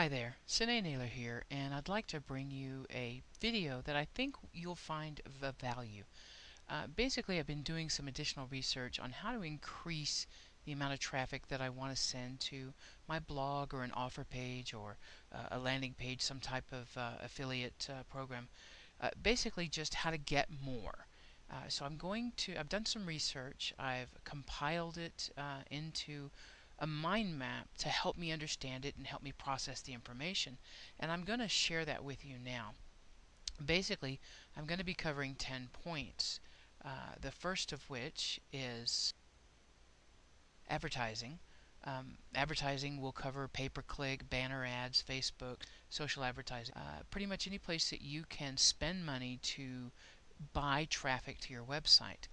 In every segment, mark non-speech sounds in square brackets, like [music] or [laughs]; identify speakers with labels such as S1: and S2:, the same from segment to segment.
S1: Hi there, Sine Naylor here, and I'd like to bring you a video that I think you'll find of value. Uh, basically, I've been doing some additional research on how to increase the amount of traffic that I want to send to my blog or an offer page or uh, a landing page, some type of uh, affiliate uh, program. Uh, basically, just how to get more. Uh, so I'm going to, I've done some research, I've compiled it into a mind map to help me understand it and help me process the information. And I'm going to share that with you now. Basically, I'm going to be covering 10 points. Uh, the first of which is advertising. Um, advertising will cover pay-per-click, banner ads, Facebook, social advertising. Uh, pretty much any place that you can spend money to buy traffic to your website.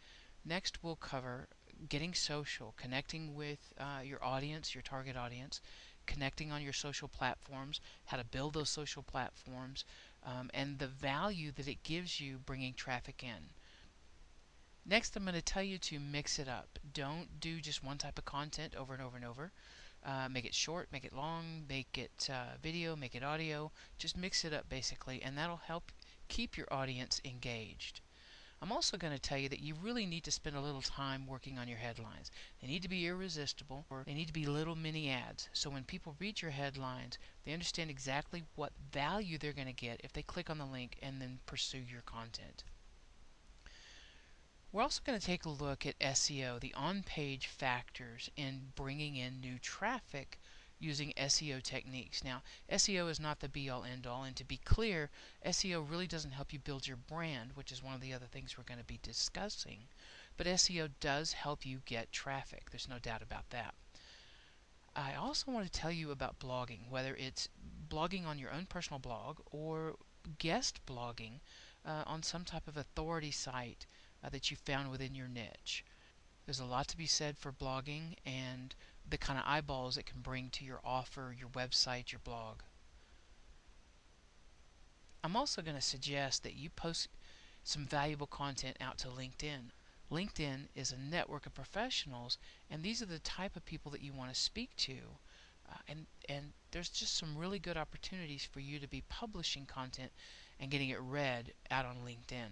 S1: Next, we'll cover getting social, connecting with uh, your audience, your target audience, connecting on your social platforms, how to build those social platforms, um, and the value that it gives you bringing traffic in. Next, I'm going to tell you to mix it up. Don't do just one type of content over and over and over. Uh, make it short, make it long, make it uh, video, make it audio. Just mix it up basically, and that'll help keep your audience engaged. I'm also going to tell you that you really need to spend a little time working on your headlines. They need to be irresistible, or they need to be little mini ads. So when people read your headlines, they understand exactly what value they're going to get if they click on the link and then pursue your content. We're also going to take a look at SEO, the on-page factors in bringing in new traffic using SEO techniques. Now, SEO is not the be-all end-all, and to be clear, SEO really doesn't help you build your brand, which is one of the other things we're going to be discussing. But SEO does help you get traffic. There's no doubt about that. I also want to tell you about blogging, whether it's blogging on your own personal blog or guest blogging uh, on some type of authority site uh, that you found within your niche. There's a lot to be said for blogging and the kind of eyeballs it can bring to your offer, your website, your blog. I'm also going to suggest that you post some valuable content out to LinkedIn. LinkedIn is a network of professionals, and these are the type of people that you want to speak to. Uh, and, and there's just some really good opportunities for you to be publishing content and getting it read out on LinkedIn.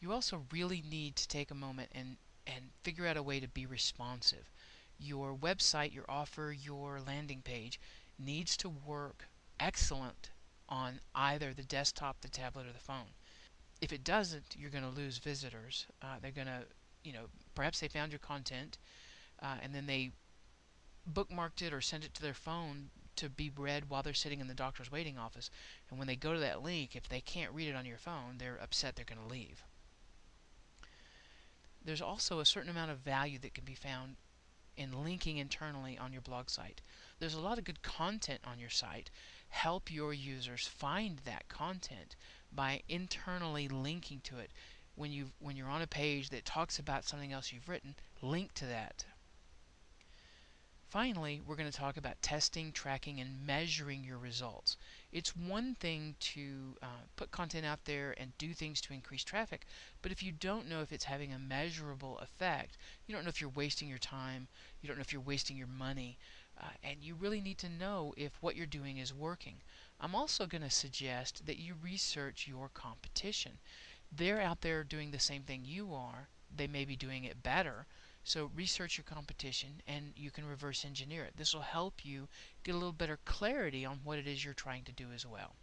S1: You also really need to take a moment and and figure out a way to be responsive. Your website, your offer, your landing page needs to work excellent on either the desktop, the tablet, or the phone. If it doesn't, you're going to lose visitors. Uh, they're going to, you know, perhaps they found your content uh, and then they bookmarked it or sent it to their phone to be read while they're sitting in the doctor's waiting office. And when they go to that link, if they can't read it on your phone, they're upset they're going to leave there's also a certain amount of value that can be found in linking internally on your blog site. There's a lot of good content on your site. Help your users find that content by internally linking to it. When you when you're on a page that talks about something else you've written, link to that. Finally, we're going to talk about testing, tracking, and measuring your results. It's one thing to uh, put content out there and do things to increase traffic, but if you don't know if it's having a measurable effect, you don't know if you're wasting your time, you don't know if you're wasting your money, uh, and you really need to know if what you're doing is working. I'm also going to suggest that you research your competition. They're out there doing the same thing you are, they may be doing it better, so research your competition and you can reverse engineer it. This will help you get a little better clarity on what it is you're trying to do as well.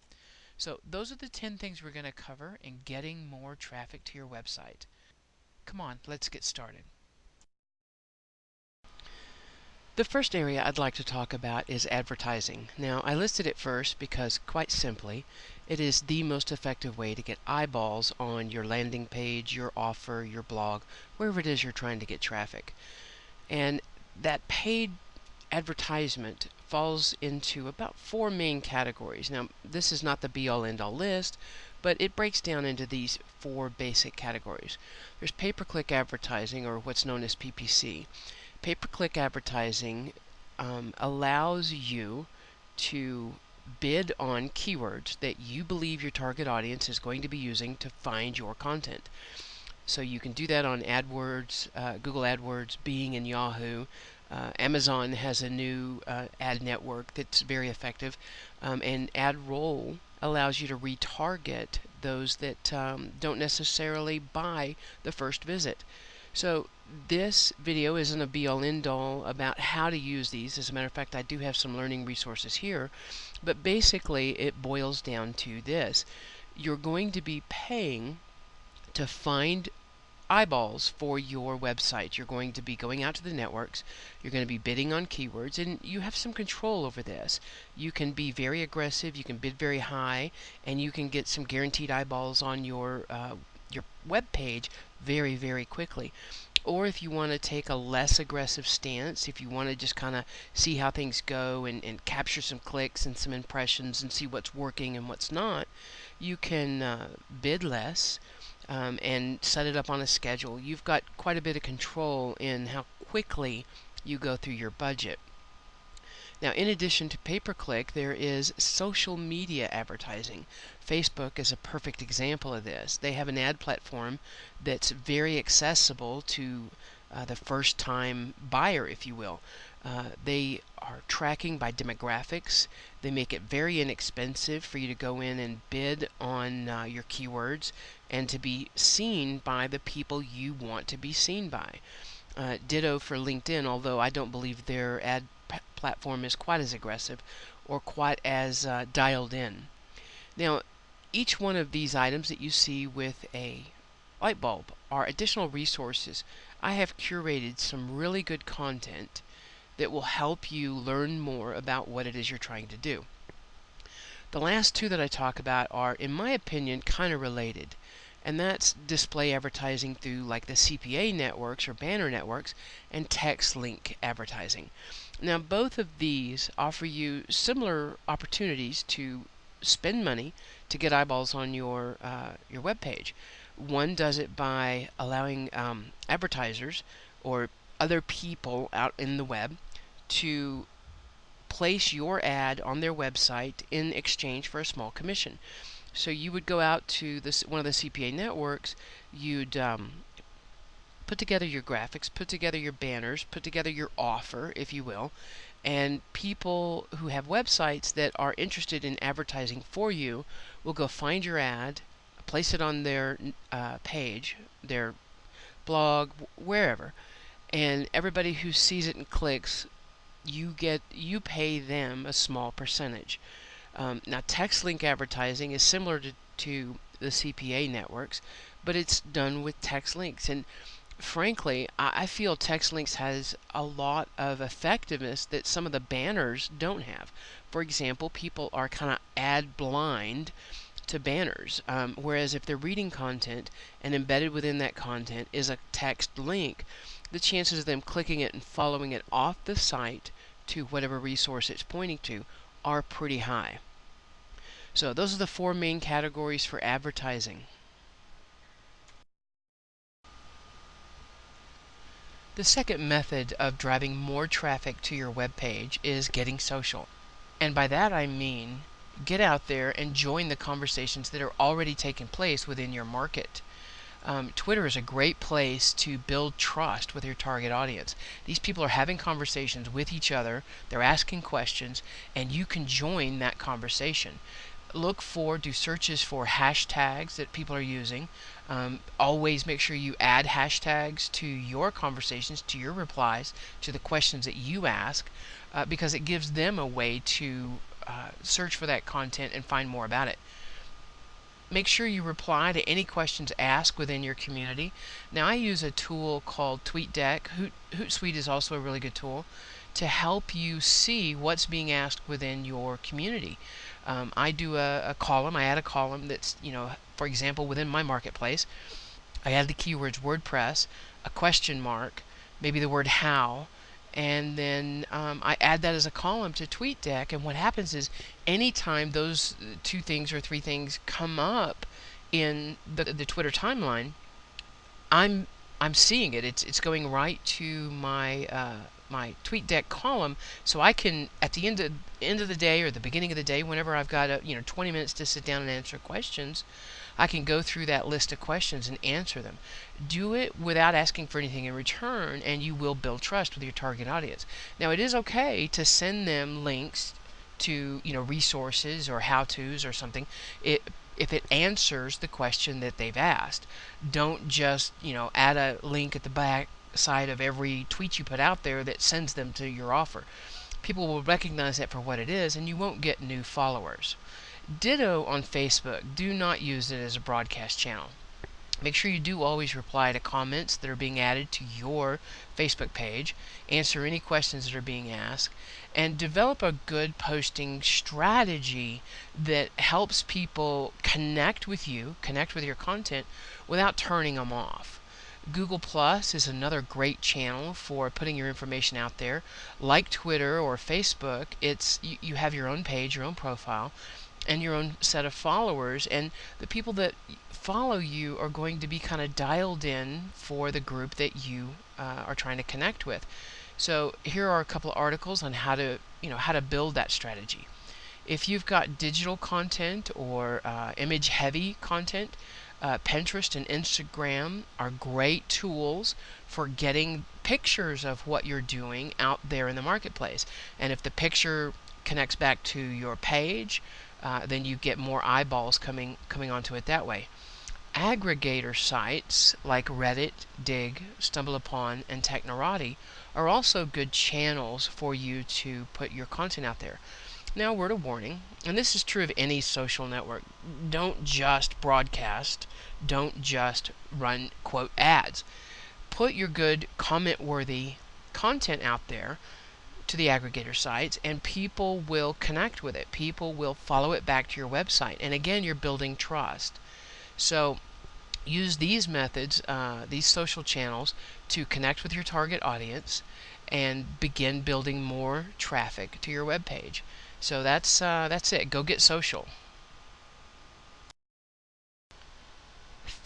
S1: So those are the 10 things we're going to cover in getting more traffic to your website. Come on, let's get started. The first area I'd like to talk about is advertising. Now, I listed it first because, quite simply, it is the most effective way to get eyeballs on your landing page, your offer, your blog, wherever it is you're trying to get traffic. And that paid advertisement falls into about four main categories. Now, this is not the be-all end-all list, but it breaks down into these four basic categories. There's pay-per-click advertising, or what's known as PPC. Pay-per-click advertising um, allows you to bid on keywords that you believe your target audience is going to be using to find your content. So you can do that on AdWords, uh, Google AdWords, Bing, and Yahoo. Uh, Amazon has a new uh, ad network that's very effective, um, and AdRoll allows you to retarget those that um, don't necessarily buy the first visit. So this video isn't a be-all end-all about how to use these. As a matter of fact, I do have some learning resources here, but basically it boils down to this. You're going to be paying to find eyeballs for your website. You're going to be going out to the networks, you're going to be bidding on keywords, and you have some control over this. You can be very aggressive, you can bid very high, and you can get some guaranteed eyeballs on your uh, your web page very, very quickly. Or if you want to take a less aggressive stance, if you want to just kind of see how things go and, and capture some clicks and some impressions and see what's working and what's not, you can uh, bid less um, and set it up on a schedule. You've got quite a bit of control in how quickly you go through your budget. Now, in addition to pay-per-click, there is social media advertising. Facebook is a perfect example of this. They have an ad platform that's very accessible to uh, the first time buyer, if you will. Uh, they are tracking by demographics. They make it very inexpensive for you to go in and bid on uh, your keywords and to be seen by the people you want to be seen by. Uh, ditto for LinkedIn, although I don't believe their ad platform is quite as aggressive or quite as uh, dialed in. Now, each one of these items that you see with a light bulb are additional resources. I have curated some really good content that will help you learn more about what it is you're trying to do. The last two that I talk about are, in my opinion, kind of related and that's display advertising through like the CPA networks or banner networks and text link advertising. Now both of these offer you similar opportunities to spend money to get eyeballs on your uh, your web page. One does it by allowing um, advertisers or other people out in the web to place your ad on their website in exchange for a small commission. So you would go out to this one of the CPA networks, you'd um, put together your graphics, put together your banners, put together your offer, if you will, and people who have websites that are interested in advertising for you will go find your ad, place it on their uh, page, their blog, wherever, and everybody who sees it and clicks, you get you pay them a small percentage. Um, now, text link advertising is similar to, to the CPA networks, but it's done with text links. And frankly, I, I feel text links has a lot of effectiveness that some of the banners don't have. For example, people are kind of ad blind to banners, um, whereas if they're reading content and embedded within that content is a text link, the chances of them clicking it and following it off the site to whatever resource it's pointing to are pretty high. So those are the four main categories for advertising. The second method of driving more traffic to your web page is getting social. And by that I mean get out there and join the conversations that are already taking place within your market. Um, Twitter is a great place to build trust with your target audience. These people are having conversations with each other, they're asking questions, and you can join that conversation look for, do searches for hashtags that people are using. Um, always make sure you add hashtags to your conversations, to your replies, to the questions that you ask, uh, because it gives them a way to uh, search for that content and find more about it. Make sure you reply to any questions asked within your community. Now, I use a tool called TweetDeck. Hoot, Hootsuite is also a really good tool to help you see what's being asked within your community. Um, I do a, a, column, I add a column that's, you know, for example, within my marketplace, I add the keywords WordPress, a question mark, maybe the word how, and then um, I add that as a column to TweetDeck. And what happens is anytime those two things or three things come up in the, the Twitter timeline, I'm I'm seeing it. It's it's going right to my uh, my TweetDeck column so I can at the end of end of the day or the beginning of the day whenever I've got a, you know 20 minutes to sit down and answer questions I can go through that list of questions and answer them. Do it without asking for anything in return, and you will build trust with your target audience. Now, it is okay to send them links to you know resources or how-tos or something. It if it answers the question that they've asked. Don't just, you know, add a link at the back side of every tweet you put out there that sends them to your offer. People will recognize that for what it is and you won't get new followers. Ditto on Facebook. Do not use it as a broadcast channel. Make sure you do always reply to comments that are being added to your Facebook page, answer any questions that are being asked, and develop a good posting strategy that helps people connect with you, connect with your content without turning them off. Google Plus is another great channel for putting your information out there. Like Twitter or Facebook, it's you, you have your own page, your own profile, and your own set of followers, and the people that follow you are going to be kind of dialed in for the group that you uh, are trying to connect with. So here are a couple of articles on how to, you know, how to build that strategy. If you've got digital content or uh, image heavy content, uh, Pinterest and Instagram are great tools for getting pictures of what you're doing out there in the marketplace. And if the picture connects back to your page, uh, then you get more eyeballs coming coming onto it that way aggregator sites like Reddit, Digg, StumbleUpon, and Technorati are also good channels for you to put your content out there. Now, word of warning, and this is true of any social network don't just broadcast, don't just run, quote, ads. Put your good, comment worthy content out there to the aggregator sites, and people will connect with it. People will follow it back to your website. And again, you're building trust. So, use these methods, uh, these social channels, to connect with your target audience and begin building more traffic to your web page. So that's uh, that's it. Go get social.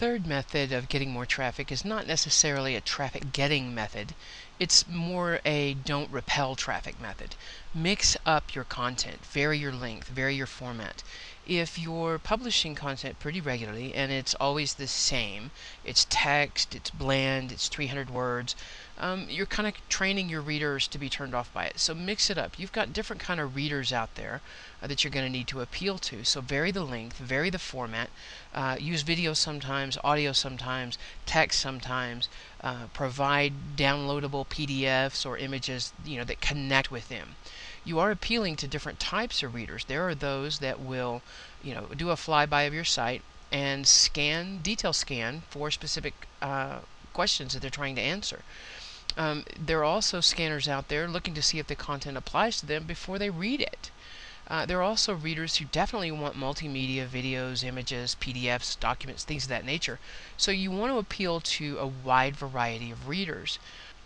S1: Third method of getting more traffic is not necessarily a traffic getting method. It's more a don't repel traffic method. Mix up your content, vary your length, vary your format if you're publishing content pretty regularly and it's always the same, it's text, it's bland, it's 300 words, um, you're kind of training your readers to be turned off by it. So mix it up. You've got different kind of readers out there uh, that you're going to need to appeal to. So vary the length, vary the format, uh, use video sometimes, audio sometimes, text sometimes, uh, provide downloadable PDFs or images you know that connect with them you are appealing to different types of readers. There are those that will, you know, do a flyby of your site and scan, detail scan for specific uh, questions that they're trying to answer. Um, there are also scanners out there looking to see if the content applies to them before they read it. Uh, there are also readers who definitely want multimedia, videos, images, PDFs, documents, things of that nature. So you want to appeal to a wide variety of readers.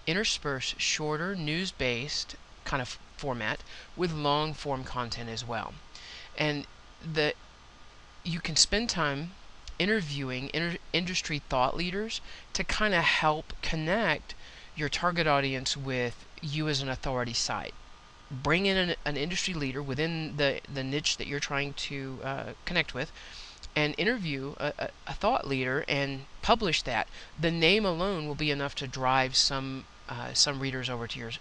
S1: Intersperse shorter, news-based kind of format with long form content as well. And the you can spend time interviewing inter industry thought leaders to kind of help connect your target audience with you as an authority site. Bring in an, an industry leader within the, the niche that you're trying to uh, connect with and interview a, a, a, thought leader and publish that. The name alone will be enough to drive some uh, some readers over to your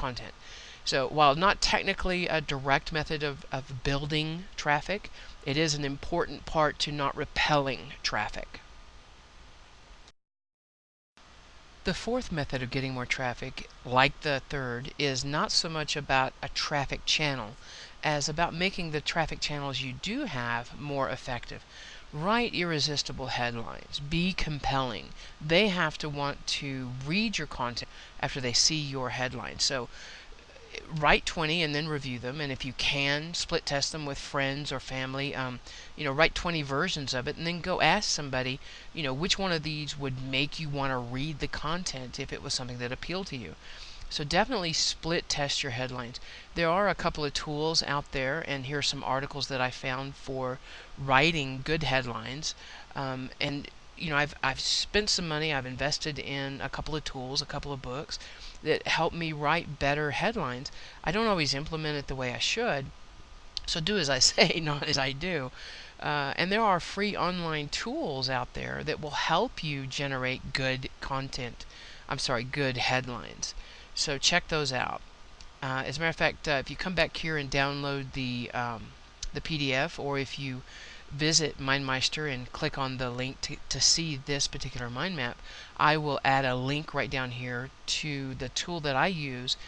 S1: content. So while not technically a direct method of, of building traffic, it is an important part to not repelling traffic. The fourth method of getting more traffic, like the third, is not so much about a traffic channel as about making the traffic channels you do have more effective. Write irresistible headlines. Be compelling. They have to want to read your content after they see your headline. So write 20 and then review them and if you can split test them with friends or family um, you know write 20 versions of it and then go ask somebody you know which one of these would make you want to read the content if it was something that appealed to you so definitely split test your headlines there are a couple of tools out there and here are some articles that I found for writing good headlines um, and you know I've, I've spent some money I've invested in a couple of tools a couple of books that help me write better headlines. I don't always implement it the way I should, so do as I [laughs] say, not as I do. Uh, and there are free online tools out there that will help you generate good content. I'm sorry, good headlines. So check those out. Uh, as a matter of fact, uh, if you come back here and download the um, the PDF, or if you visit MindMeister and click on the link to, to see this particular mind map, I will add a link right down here to the tool that I use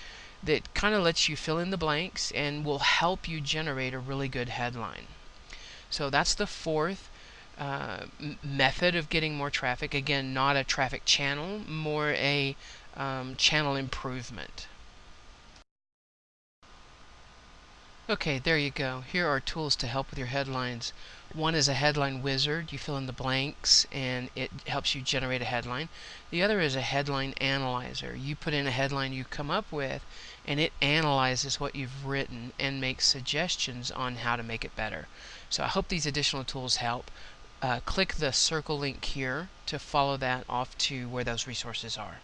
S1: that kind of lets you fill in the blanks and will help you generate a really good headline. So that's the fourth uh, method of getting more traffic. Again, not a traffic channel, more a um, channel improvement. Okay, there you go. Here are tools to help with your headlines. One is a headline wizard. You fill in the blanks and it helps you generate a headline. The other is a headline analyzer. You put in a headline you come up with and it analyzes what you've written and makes suggestions on how to make it better. So I hope these additional tools help. Uh, click the circle link here to follow that off to where those resources are.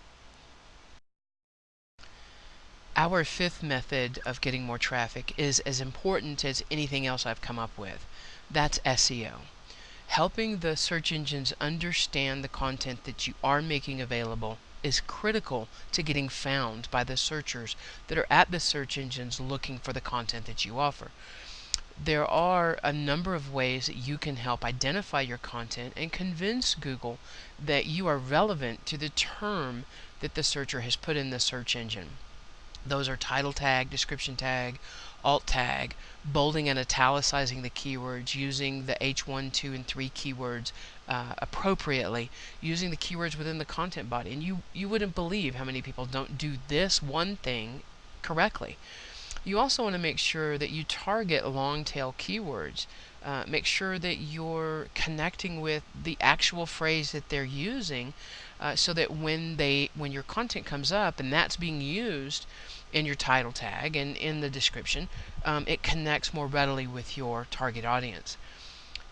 S1: Our fifth method of getting more traffic is as important as anything else I've come up with. That's SEO. Helping the search engines understand the content that you are making available is critical to getting found by the searchers that are at the search engines looking for the content that you offer. There are a number of ways that you can help identify your content and convince Google that you are relevant to the term that the searcher has put in the search engine. Those are title tag, description tag, alt tag, bolding and italicizing the keywords, using the H1, 2, and 3 keywords uh, appropriately, using the keywords within the content body. And you, you wouldn't believe how many people don't do this one thing correctly. You also want to make sure that you target long tail keywords. Uh, make sure that you're connecting with the actual phrase that they're using uh, so that when they when your content comes up and that's being used in your title tag and in the description, um, it connects more readily with your target audience.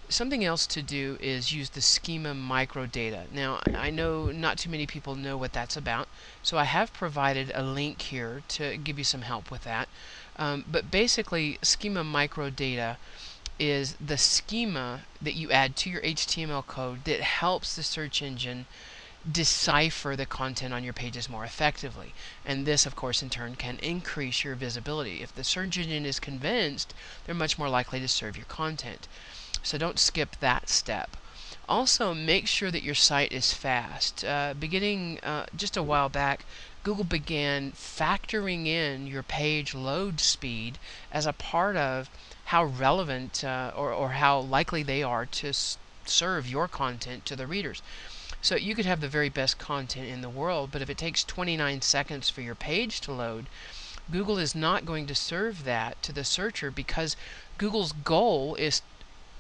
S1: Something else to do is use the schema microdata. Now, I know not too many people know what that's about, so I have provided a link here to give you some help with that. Um, but basically, schema microdata is the schema that you add to your HTML code that helps the search engine decipher the content on your pages more effectively. And this, of course, in turn can increase your visibility. If the search engine is convinced, they're much more likely to serve your content. So don't skip that step. Also, make sure that your site is fast. Uh, beginning uh, just a while back, Google began factoring in your page load speed as a part of how relevant uh, or, or how likely they are to serve your content to the readers. So you could have the very best content in the world, but if it takes 29 seconds for your page to load, Google is not going to serve that to the searcher because Google's goal is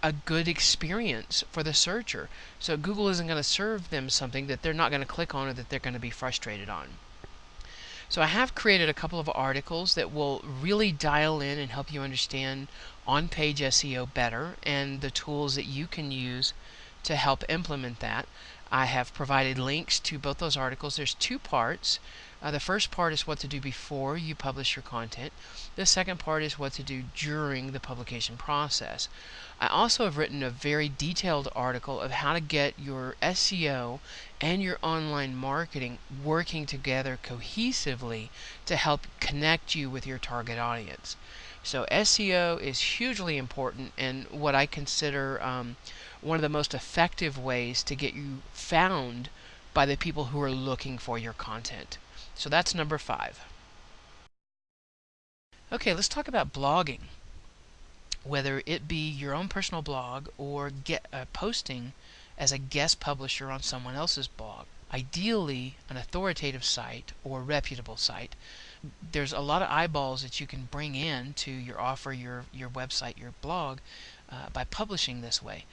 S1: a good experience for the searcher. So Google isn't going to serve them something that they're not going to click on or that they're going to be frustrated on. So I have created a couple of articles that will really dial in and help you understand on-page SEO better and the tools that you can use to help implement that. I have provided links to both those articles. There's two parts. Uh, the first part is what to do before you publish your content. The second part is what to do during the publication process. I also have written a very detailed article of how to get your SEO and your online marketing working together cohesively to help connect you with your target audience. So SEO is hugely important and what I consider um, one of the most effective ways to get you found by the people who are looking for your content. So that's number five. Okay, let's talk about blogging. Whether it be your own personal blog or get uh, posting as a guest publisher on someone else's blog. Ideally, an authoritative site or reputable site. There's a lot of eyeballs that you can bring in to your offer, your your website, your blog uh, by publishing this way.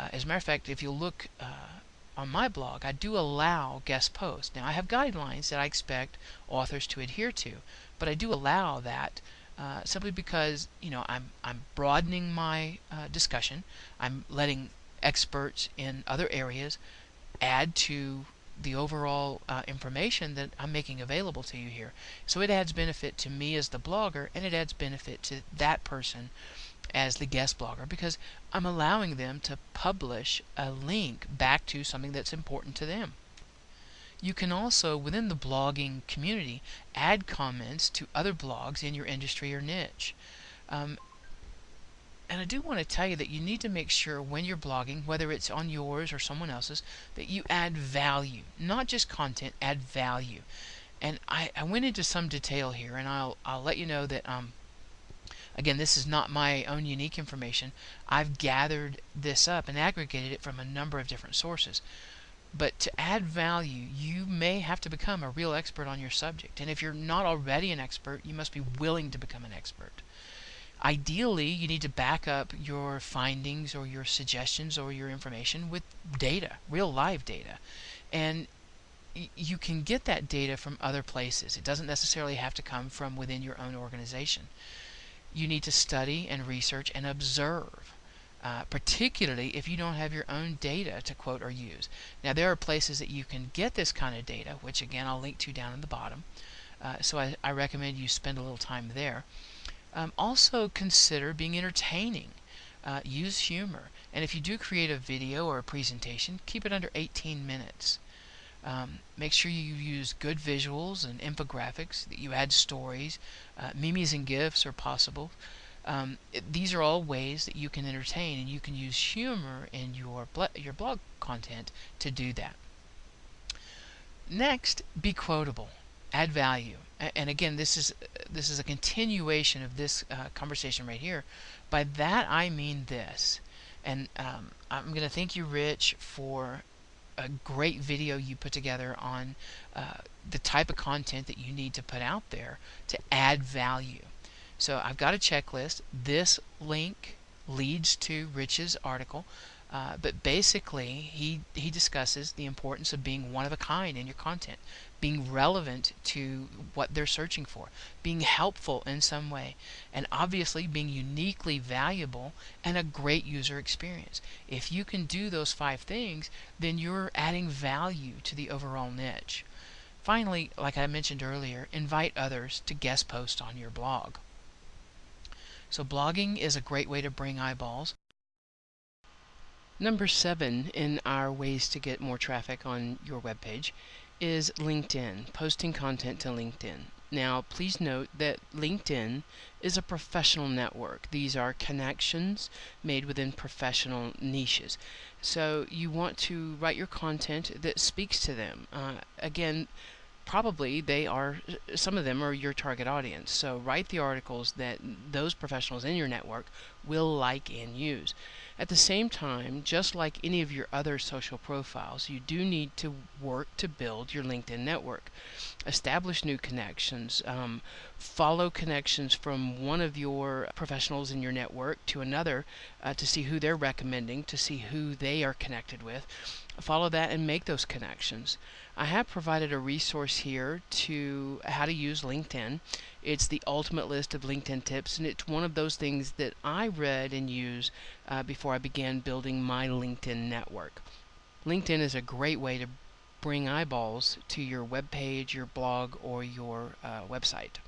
S1: Uh, as a matter of fact, if you look uh, on my blog, I do allow guest posts. Now, I have guidelines that I expect authors to adhere to, but I do allow that uh, simply because you know I'm I'm broadening my uh, discussion. I'm letting experts in other areas add to the overall uh, information that I'm making available to you here. So it adds benefit to me as the blogger, and it adds benefit to that person as the guest blogger because I'm allowing them to publish a link back to something that's important to them. You can also, within the blogging community, add comments to other blogs in your industry or niche. Um, and I do want to tell you that you need to make sure when you're blogging, whether it's on yours or someone else's, that you add value. Not just content, add value. And I, I went into some detail here, and I'll, I'll let you know that, um, again, this is not my own unique information. I've gathered this up and aggregated it from a number of different sources. But to add value, you may have to become a real expert on your subject. And if you're not already an expert, you must be willing to become an expert. Ideally, you need to back up your findings or your suggestions or your information with data, real live data. And you can get that data from other places. It doesn't necessarily have to come from within your own organization. You need to study and research and observe. Uh, particularly if you don't have your own data to quote or use. Now, there are places that you can get this kind of data, which again I'll link to down in the bottom. Uh, so I, I, recommend you spend a little time there. Um, also consider being entertaining. Uh, use humor. And if you do create a video or a presentation, keep it under 18 minutes. Um, make sure you use good visuals and infographics, that you add stories. Uh, memes and GIFs are possible. Um, it, these are all ways that you can entertain, and you can use humor in your, your blog content to do that. Next, be quotable. Add value and again this is this is a continuation of this uh, conversation right here by that I mean this and um, I'm gonna thank you Rich for a great video you put together on uh, the type of content that you need to put out there to add value. So I've got a checklist. This link leads to Rich's article uh, but basically, he, he discusses the importance of being one of a kind in your content, being relevant to what they're searching for, being helpful in some way, and obviously being uniquely valuable and a great user experience. If you can do those five things, then you're adding value to the overall niche. Finally, like I mentioned earlier, invite others to guest post on your blog. So blogging is a great way to bring eyeballs. Number seven in our ways to get more traffic on your web page is LinkedIn, posting content to LinkedIn. Now, please note that LinkedIn is a professional network. These are connections made within professional niches. So you want to write your content that speaks to them. Uh, again, probably they are some of them are your target audience so write the articles that those professionals in your network will like and use at the same time just like any of your other social profiles you do need to work to build your linkedin network. Establish new connections. Um, follow connections from one of your professionals in your network to another uh, to see who they're recommending to see who they are connected with. Follow that and make those connections I have provided a resource here to how to use LinkedIn. It's the ultimate list of LinkedIn tips, and it's one of those things that I read and use uh, before I began building my LinkedIn network. LinkedIn is a great way to bring eyeballs to your web page, your blog, or your uh, website.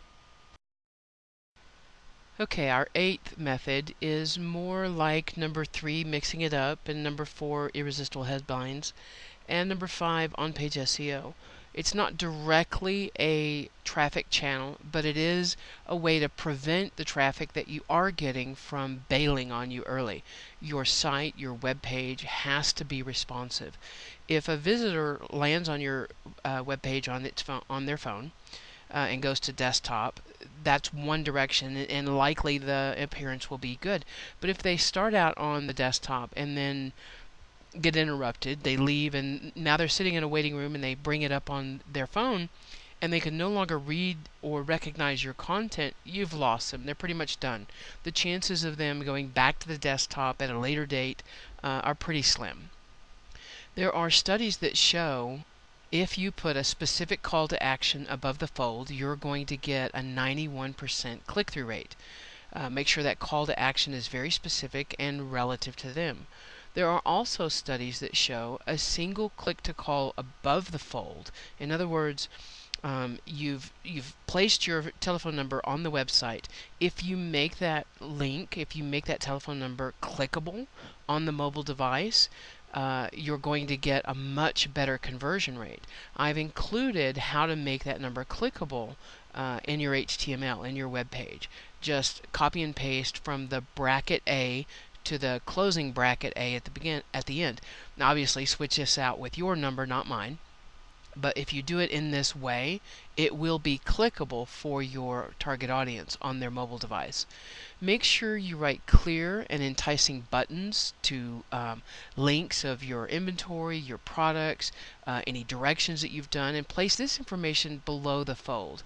S1: Okay, our eighth method is more like number three, mixing it up, and number four, irresistible headlines and number five, on page SEO. It's not directly a traffic channel, but it is a way to prevent the traffic that you are getting from bailing on you early. Your site, your web page has to be responsive. If a visitor lands on your uh, web page on its on their phone uh, and goes to desktop, that's one direction and likely the appearance will be good. But if they start out on the desktop and then get interrupted. They leave, and now they're sitting in a waiting room and they bring it up on their phone and they can no longer read or recognize your content, you've lost them. They're pretty much done. The chances of them going back to the desktop at a later date uh, are pretty slim. There are studies that show if you put a specific call to action above the fold, you're going to get a 91% click through rate. Uh, make sure that call to action is very specific and relative to them. There are also studies that show a single click to call above the fold. In other words, Um, you've you've placed your telephone number on the website. If you make that link, if you make that telephone number clickable on the mobile device, uh, you're going to get a much better conversion rate. I've included how to make that number clickable uh, in your HTML in your web page. Just copy and paste from the bracket A to the closing bracket A at the begin at the end. Now obviously switch this out with your number, not mine. But if you do it in this way, it will be clickable for your target audience on their mobile device. Make sure you write clear and enticing buttons to um, links of your inventory, your products, uh, any directions that you've done, and place this information below the fold.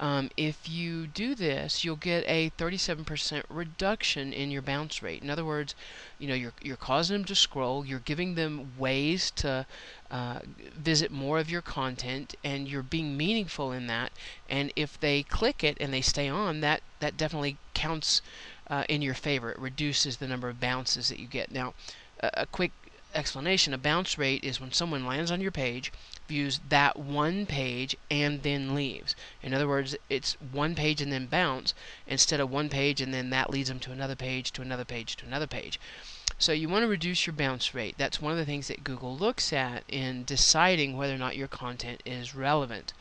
S1: Um, if you do this, you'll get a 37% reduction in your bounce rate. In other words, you know, you're, you're causing them to scroll, you're giving them ways to uh, visit more of your content, and you're being meaningful in that. And if they click it and they stay on, that, that definitely counts uh, in your favor. It reduces the number of bounces that you get. Now, a, a quick explanation a bounce rate is when someone lands on your page views that one page and then leaves. In other words, it's one page and then bounce instead of one page and then that leads them to another page, to another page, to another page. So you want to reduce your bounce rate. That's one of the things that Google looks at in deciding whether or not your content is relevant.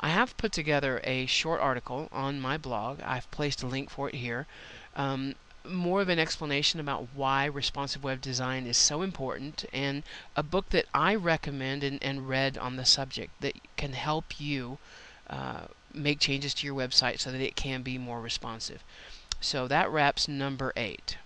S1: I have put together a short article on my blog. I've placed a link for it here. Um, more of an explanation about why responsive web design is so important and a book that I recommend and, and read on the subject that can help you uh, make changes to your website so that it can be more responsive. So that wraps number eight.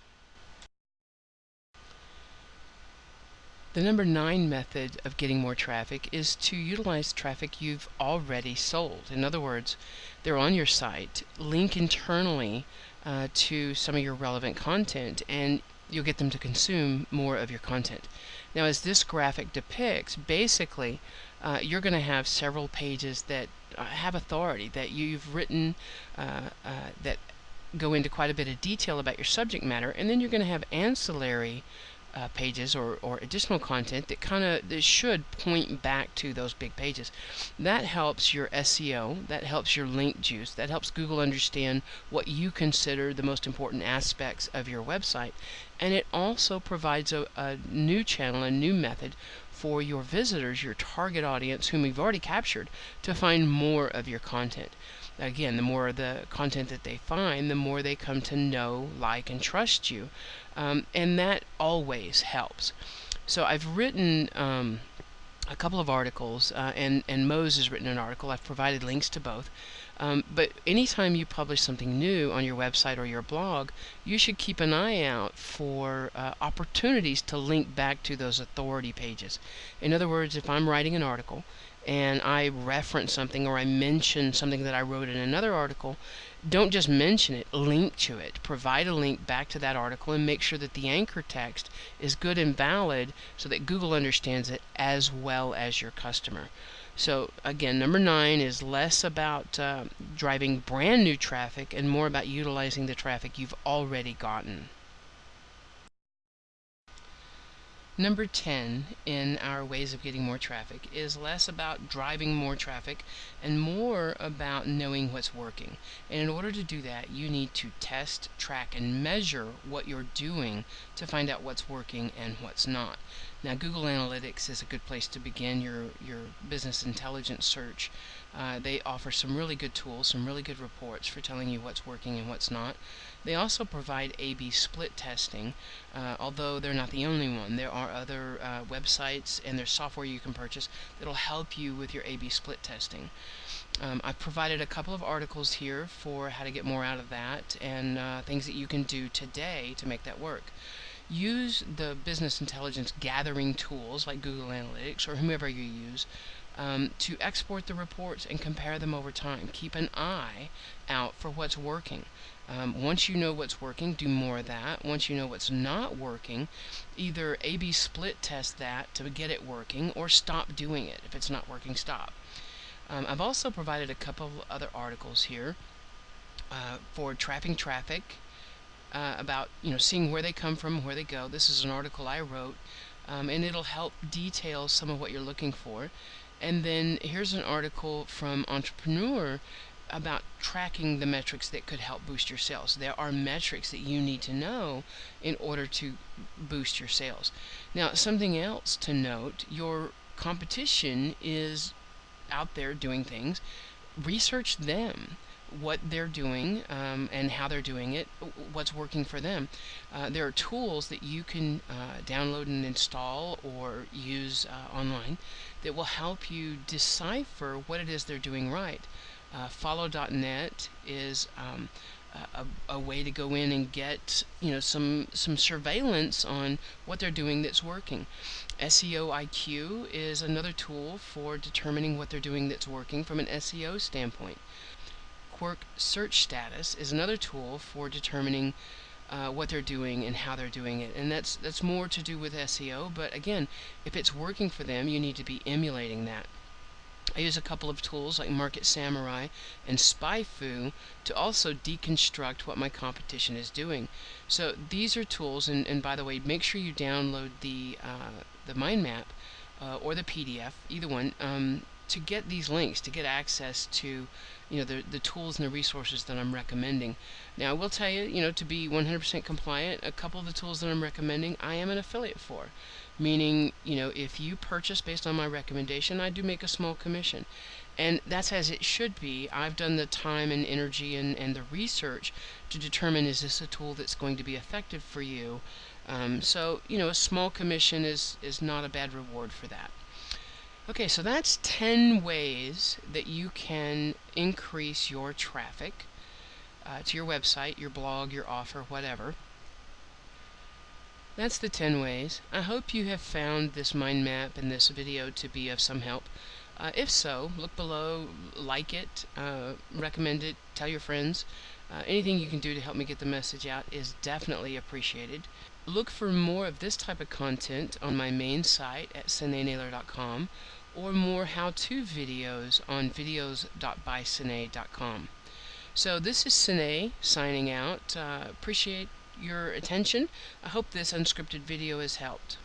S1: The number nine method of getting more traffic is to utilize traffic you've already sold. In other words, they're on your site, link internally uh, to some of your relevant content and you'll get them to consume more of your content. Now as this graphic depicts, basically uh, you're going to have several pages that uh, have authority, that you've written uh, uh, that go into quite a bit of detail about your subject matter, and then you're going to have ancillary uh, pages or, or additional content that kind of that should point back to those big pages. That helps your SEO, that helps your link juice, that helps Google understand what you consider the most important aspects of your website. And it also provides a, a new channel, a new method for your visitors, your target audience, whom you've already captured, to find more of your content. Again, the more the content that they find, the more they come to know, like, and trust you. Um, and that always helps. So I've written um, a couple of articles, uh, and, and Moz has written an article. I've provided links to both. Um, but anytime you publish something new on your website or your blog, you should keep an eye out for uh, opportunities to link back to those authority pages. In other words, if I'm writing an article and I reference something or I mention something that I wrote in another article, don't just mention it, link to it. Provide a link back to that article and make sure that the anchor text is good and valid so that Google understands it as well as your customer. So again, number nine is less about uh, driving brand new traffic and more about utilizing the traffic you've already gotten. Number 10 in our ways of getting more traffic is less about driving more traffic and more about knowing what's working. And in order to do that, you need to test, track, and measure what you're doing to find out what's working and what's not. Now, Google Analytics is a good place to begin your, your business intelligence search. Uh, they offer some really good tools, some really good reports for telling you what's working and what's not. They also provide A-B split testing, uh, although they're not the only one. There are other uh, websites and there's software you can purchase that'll help you with your A-B split testing. Um, I've provided a couple of articles here for how to get more out of that and uh, things that you can do today to make that work. Use the business intelligence gathering tools like Google Analytics or whomever you use um, to export the reports and compare them over time. Keep an eye out for what's working. Um, once you know what's working, do more of that. Once you know what's not working, either A-B split test that to get it working or stop doing it. If it's not working, stop. Um, I've also provided a couple of other articles here uh, for trapping traffic uh, about you know seeing where they come from, where they go. This is an article I wrote, um, and it'll help detail some of what you're looking for. And then here's an article from Entrepreneur about tracking the metrics that could help boost your sales. There are metrics that you need to know in order to boost your sales. Now, something else to note your competition is out there doing things. Research them what they're doing um, and how they're doing it, what's working for them. Uh, there are tools that you can uh, download and install or use uh, online that will help you decipher what it is they're doing right. Uh, follow.net is um, a, a, way to go in and get you know some some surveillance on what they're doing that's working. SEO IQ is another tool for determining what they're doing that's working from an SEO standpoint. Quirk Search Status is another tool for determining uh, what they're doing and how they're doing it. And that's, that's more to do with SEO, but again, if it's working for them, you need to be emulating that. I use a couple of tools like Market Samurai and SpyFu to also deconstruct what my competition is doing. So these are tools, and, and by the way, make sure you download the, uh, the mind map uh, or the PDF, either one, um, to get these links, to get access to you know the, the tools and the resources that I'm recommending. Now I will tell you, you know, to be 100% compliant, a couple of the tools that I'm recommending, I am an affiliate for. Meaning, you know, if you purchase based on my recommendation, I do make a small commission. And that's as it should be. I've done the time and energy and, and the research to determine is this a tool that's going to be effective for you. Um, so, you know, a small commission is, is not a bad reward for that. Okay, so that's 10 ways that you can increase your traffic uh, to your website, your blog, your offer, whatever. That's the 10 ways. I hope you have found this mind map and this video to be of some help. Uh, if so, look below, like it, uh, recommend it, tell your friends. Uh, anything you can do to help me get the message out is definitely appreciated. Look for more of this type of content on my main site at sinenaylor.com or more how-to videos on videos.bysine.com. So this is Sine signing out. Uh, appreciate your attention. I hope this unscripted video has helped.